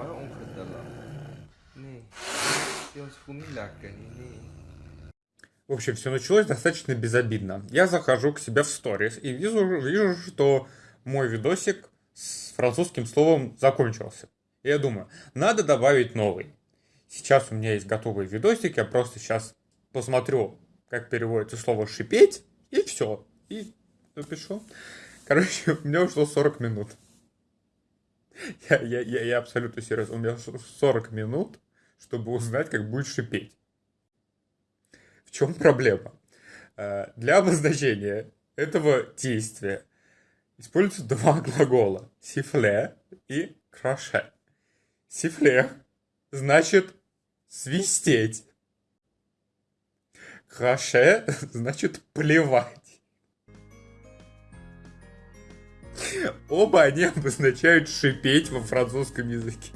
영화를 엉켰다가 네 В общем, все началось достаточно безобидно. Я захожу к себе в сторис и вижу, вижу, что мой видосик с французским словом закончился. И я думаю, надо добавить новый. Сейчас у меня есть готовый видосик, я просто сейчас посмотрю, как переводится слово «шипеть», и все. И напишу. Короче, у меня ушло 40 минут. Я, я, я, я абсолютно серьезно. У меня 40 минут, чтобы узнать, как будет шипеть. В чем проблема? Э, для обозначения этого действия используются два глагола. Сифле и краше. Сифле значит свистеть. Краше значит плевать. Оба они обозначают шипеть во французском языке.